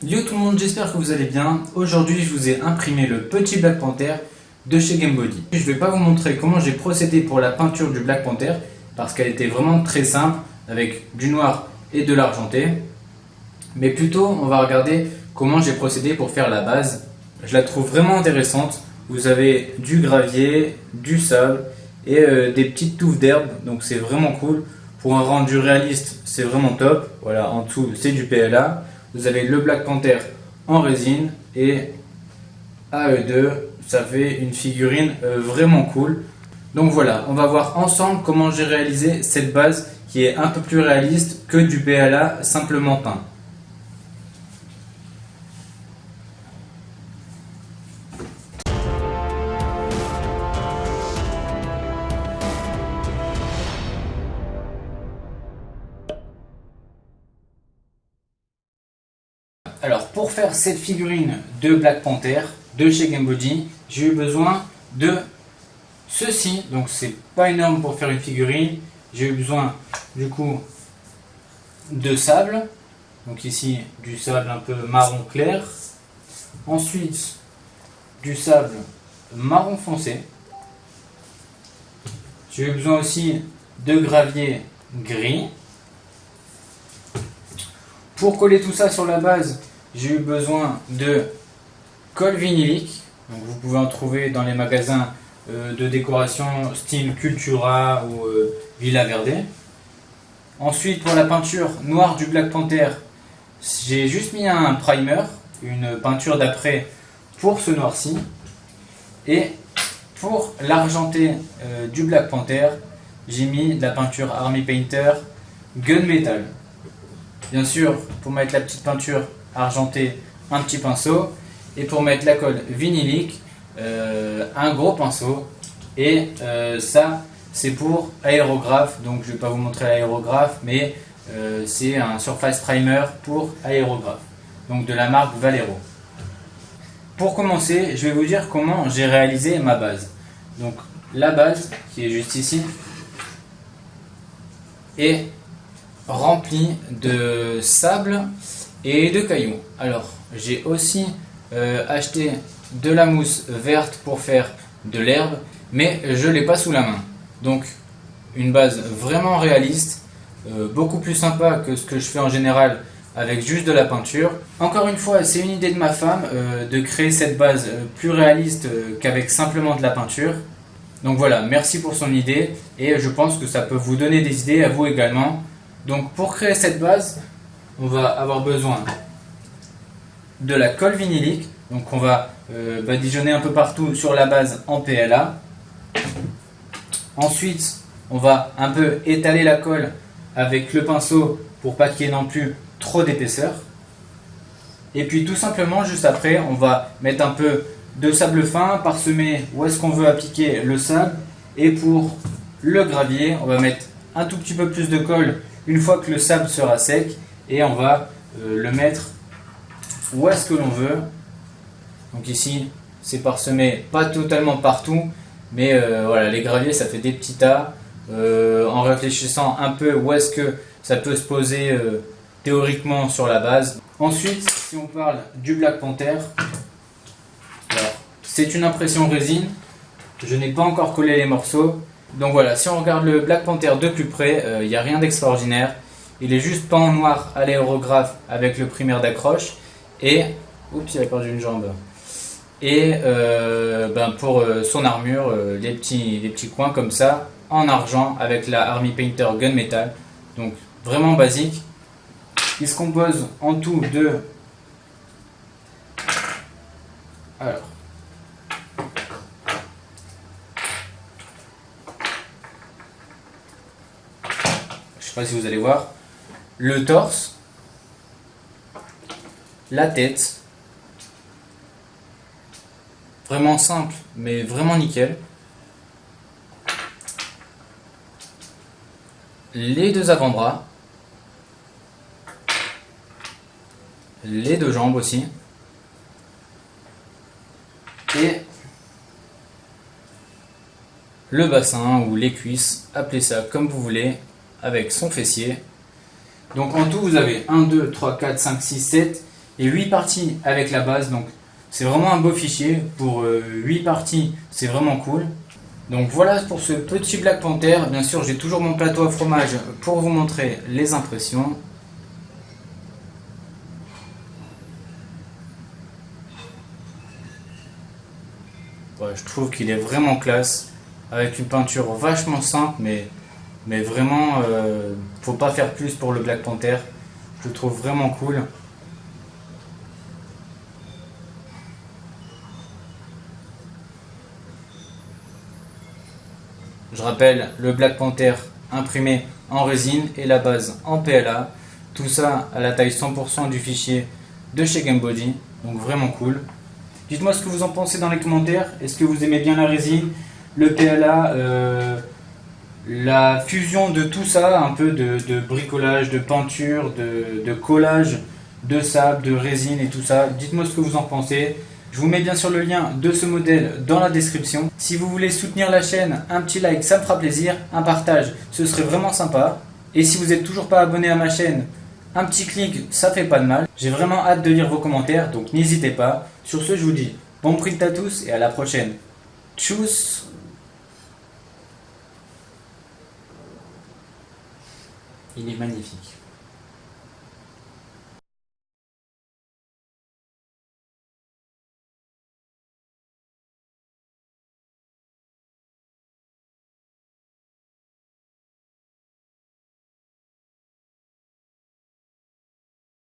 Yo tout le monde, j'espère que vous allez bien. Aujourd'hui, je vous ai imprimé le petit Black Panther de chez Gamebody. Je ne vais pas vous montrer comment j'ai procédé pour la peinture du Black Panther parce qu'elle était vraiment très simple avec du noir et de l'argenté. Mais plutôt, on va regarder comment j'ai procédé pour faire la base. Je la trouve vraiment intéressante. Vous avez du gravier, du sable et euh, des petites touffes d'herbe. Donc c'est vraiment cool. Pour un rendu réaliste, c'est vraiment top. Voilà, en dessous, c'est du PLA. Vous avez le Black Panther en résine et AE2, ça fait une figurine euh, vraiment cool. Donc voilà, on va voir ensemble comment j'ai réalisé cette base qui est un peu plus réaliste que du PLA simplement peint. Alors pour faire cette figurine de Black Panther de chez Gamebody, j'ai eu besoin de ceci. Donc c'est pas énorme pour faire une figurine. J'ai eu besoin du coup de sable. Donc ici du sable un peu marron clair. Ensuite du sable marron foncé. J'ai eu besoin aussi de gravier gris. Pour coller tout ça sur la base, j'ai eu besoin de colle vinylique. Donc vous pouvez en trouver dans les magasins euh, de décoration style Cultura ou euh, Villa Verde. Ensuite pour la peinture noire du Black Panther, j'ai juste mis un primer, une peinture d'après pour ce noir-ci. Et pour l'argenté euh, du Black Panther, j'ai mis la peinture Army Painter Gunmetal. Bien sûr, pour mettre la petite peinture argentée, un petit pinceau. Et pour mettre la colle vinylique, euh, un gros pinceau. Et euh, ça, c'est pour aérographe. Donc je ne vais pas vous montrer l'aérographe, mais euh, c'est un surface primer pour aérographe. Donc de la marque Valero. Pour commencer, je vais vous dire comment j'ai réalisé ma base. Donc la base, qui est juste ici, est rempli de sable et de cailloux. Alors, j'ai aussi euh, acheté de la mousse verte pour faire de l'herbe, mais je ne l'ai pas sous la main. Donc, une base vraiment réaliste, euh, beaucoup plus sympa que ce que je fais en général avec juste de la peinture. Encore une fois, c'est une idée de ma femme euh, de créer cette base plus réaliste qu'avec simplement de la peinture. Donc voilà, merci pour son idée et je pense que ça peut vous donner des idées à vous également. Donc pour créer cette base, on va avoir besoin de la colle vinylique. Donc on va euh, badigeonner un peu partout sur la base en PLA. Ensuite, on va un peu étaler la colle avec le pinceau pour pas qu'il y ait non plus trop d'épaisseur. Et puis tout simplement, juste après, on va mettre un peu de sable fin, parsemer où est-ce qu'on veut appliquer le sable. Et pour le gravier, on va mettre un tout petit peu plus de colle une fois que le sable sera sec et on va euh, le mettre où est-ce que l'on veut. Donc ici, c'est parsemé pas totalement partout, mais euh, voilà, les graviers ça fait des petits tas. Euh, en réfléchissant un peu où est-ce que ça peut se poser théoriquement sur la base. Ensuite, si on parle du Black Panther, c'est une impression résine. Je n'ai pas encore collé les morceaux. Donc voilà, si on regarde le Black Panther de plus près, il n'y a rien d'extraordinaire. Il est juste peint en noir à l'aérographe avec le primaire d'accroche. Et, oups, il a perdu une jambe. Et euh, ben pour euh, son armure, les, petits, les petits coins comme ça, en argent avec la Army Painter Gunmetal. Donc vraiment basique. Il se compose en tout de... Alors, si vous allez voir, le torse, la tête, vraiment simple, mais vraiment nickel. Les deux avant-bras, les deux jambes aussi, et le bassin ou les cuisses, appelez ça comme vous voulez, avec son fessier. Donc en tout, vous avez 1, 2, 3, 4, 5, 6, 7. et 8 parties avec la base. Donc c'est vraiment un beau fichier. Pour 8 parties, c'est vraiment cool. Donc voilà pour ce petit Black Panther. Bien sûr, j'ai toujours mon plateau à fromage pour vous montrer les impressions. je trouve qu'il est vraiment classe, avec une peinture vachement simple, mais, mais vraiment, euh, faut pas faire plus pour le Black Panther. Je le trouve vraiment cool. Je rappelle, le Black Panther imprimé en résine et la base en PLA. Tout ça à la taille 100% du fichier de chez Gamebody. Donc vraiment cool. Dites-moi ce que vous en pensez dans les commentaires. Est-ce que vous aimez bien la résine, le PLA, euh, la fusion de tout ça, un peu de, bricolage, de peinture, de, collage, de sable, de résine et tout ça. Dites-moi ce que vous en pensez. Je vous mets bien sûr le lien de ce modèle dans la description. Si vous voulez soutenir la chaîne, un petit like, ça me fera plaisir. Un partage, ce serait vraiment sympa. Et si vous n'êêtes toujours pas abonné à ma chaîne, un petit clic, ça fait pas de mal. J'ai vraiment hâte de lire vos commentaires, donc n'hésitez pas. Sur ce, je vous dis bon print à tous et à la prochaine. Tchuss Il est magnifique.